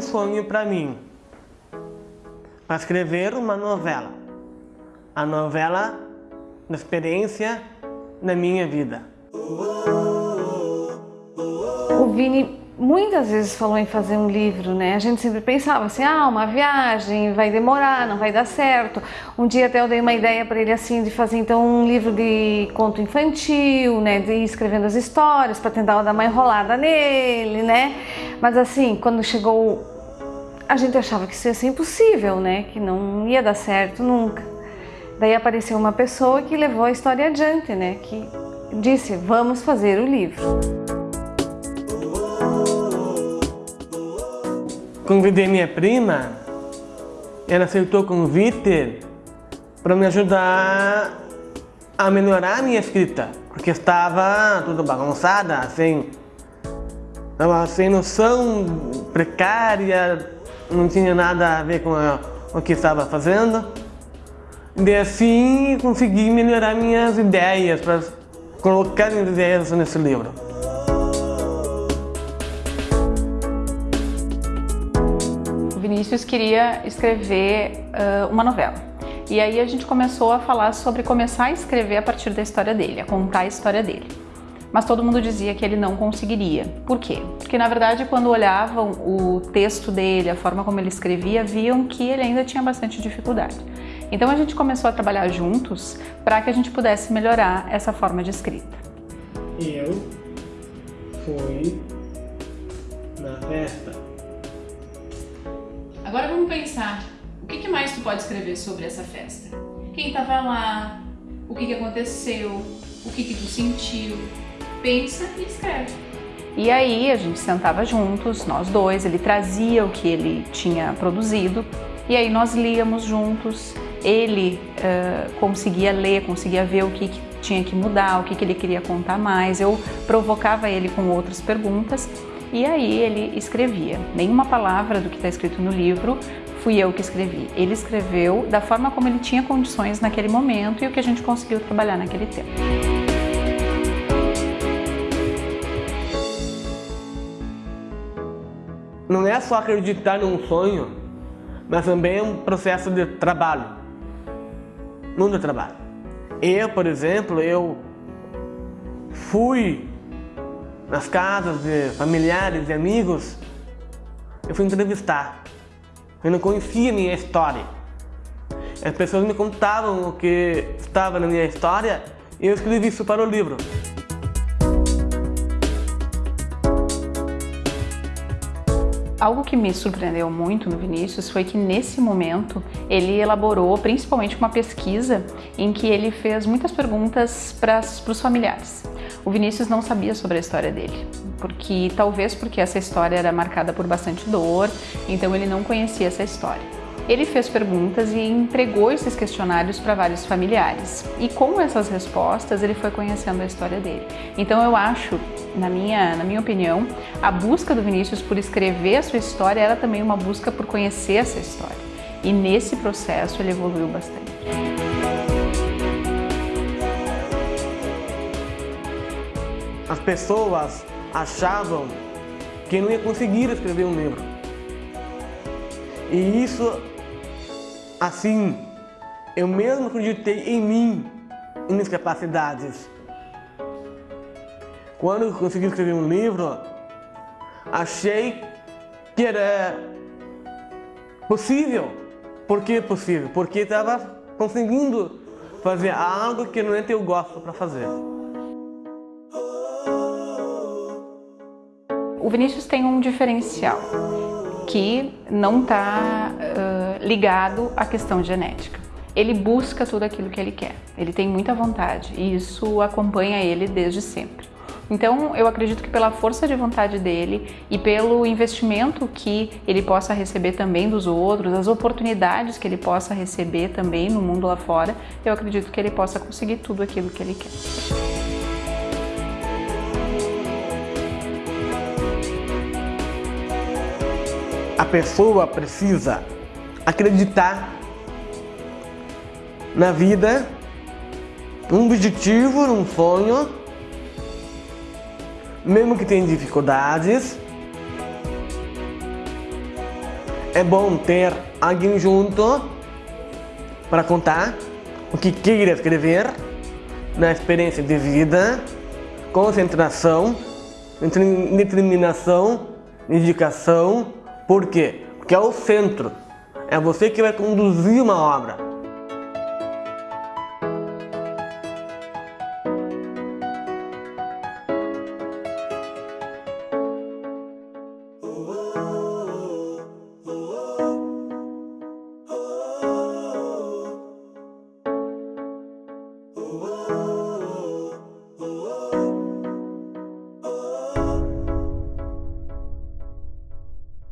um sonho para mim, para escrever uma novela. A novela da experiência da minha vida. O Vini muitas vezes falou em fazer um livro, né? A gente sempre pensava assim, ah, uma viagem, vai demorar, não vai dar certo. Um dia até eu dei uma ideia para ele assim de fazer então um livro de conto infantil, né? De ir escrevendo as histórias para tentar dar uma enrolada nele, né? Mas assim, quando chegou, a gente achava que isso ia ser impossível, né? Que não ia dar certo nunca. Daí apareceu uma pessoa que levou a história adiante, né? Que disse, vamos fazer o livro. Convidei minha prima, ela aceitou o convite para me ajudar a melhorar a minha escrita, porque estava tudo bagunçada, sem, estava sem noção, precária, não tinha nada a ver com a, o que estava fazendo. E assim consegui melhorar minhas ideias, para colocar minhas ideias nesse livro. Vinícius queria escrever uh, uma novela. E aí a gente começou a falar sobre começar a escrever a partir da história dele, a contar a história dele. Mas todo mundo dizia que ele não conseguiria. Por quê? Porque na verdade quando olhavam o texto dele, a forma como ele escrevia, viam que ele ainda tinha bastante dificuldade. Então a gente começou a trabalhar juntos para que a gente pudesse melhorar essa forma de escrita. Eu fui na festa Agora vamos pensar, o que mais tu pode escrever sobre essa festa? Quem estava lá? O que, que aconteceu? O que, que tu sentiu? Pensa e escreve. E aí a gente sentava juntos, nós dois, ele trazia o que ele tinha produzido e aí nós líamos juntos. Ele uh, conseguia ler, conseguia ver o que, que tinha que mudar, o que, que ele queria contar mais. Eu provocava ele com outras perguntas e aí ele escrevia. Nenhuma palavra do que está escrito no livro fui eu que escrevi. Ele escreveu da forma como ele tinha condições naquele momento e o que a gente conseguiu trabalhar naquele tempo. Não é só acreditar num sonho, mas também é um processo de trabalho. Muito trabalho. Eu, por exemplo, eu fui nas casas de familiares e amigos, eu fui entrevistar. Eu não conhecia minha história. As pessoas me contavam o que estava na minha história e eu escrevi isso para o livro. Algo que me surpreendeu muito no Vinícius foi que nesse momento ele elaborou principalmente uma pesquisa em que ele fez muitas perguntas para os familiares. O Vinícius não sabia sobre a história dele, porque talvez porque essa história era marcada por bastante dor, então ele não conhecia essa história. Ele fez perguntas e entregou esses questionários para vários familiares. E com essas respostas, ele foi conhecendo a história dele. Então eu acho, na minha, na minha opinião, a busca do Vinícius por escrever a sua história era também uma busca por conhecer essa história. E nesse processo ele evoluiu bastante. As pessoas achavam que não ia conseguir escrever um livro. E isso Assim, eu mesmo acreditei em mim e minhas capacidades. Quando consegui escrever um livro, achei que era possível. Por que possível? Porque estava conseguindo fazer algo que não é eu gosto para fazer. O Vinícius tem um diferencial que não está ligado à questão genética. Ele busca tudo aquilo que ele quer, ele tem muita vontade e isso acompanha ele desde sempre. Então, eu acredito que pela força de vontade dele e pelo investimento que ele possa receber também dos outros, as oportunidades que ele possa receber também no mundo lá fora, eu acredito que ele possa conseguir tudo aquilo que ele quer. A pessoa precisa acreditar na vida, num objetivo, num sonho, mesmo que tenha dificuldades, é bom ter alguém junto para contar o que queira escrever, na experiência de vida, concentração, determinação, dedicação. Por quê? Porque é o centro. É você que vai conduzir uma obra.